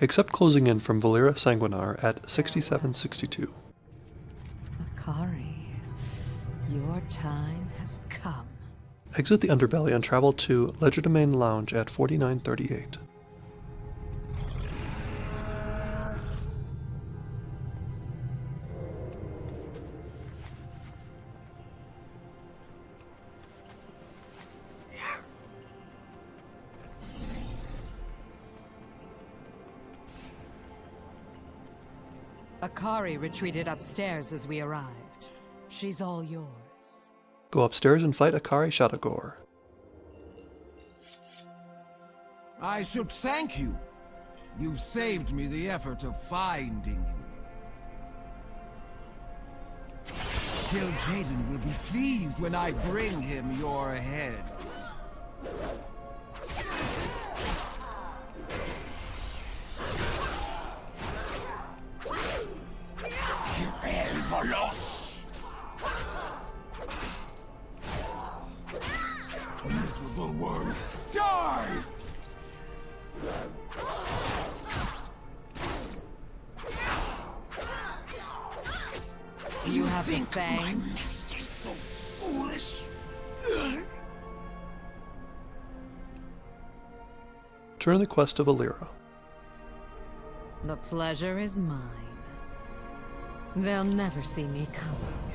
except closing in from Valeera Sanguinar at 6762. Akari, your time has come. Exit the underbelly and travel to Legerdemain Lounge at 4938. Akari retreated upstairs as we arrived. She's all yours. Go upstairs and fight Akari Shadowgore. I should thank you. You've saved me the effort of finding you. Jaden will be pleased when I bring him your head. Miserable worm, die! You have been the fang. master's so foolish? Turn the quest of Valeera. The pleasure is mine. They'll never see me come.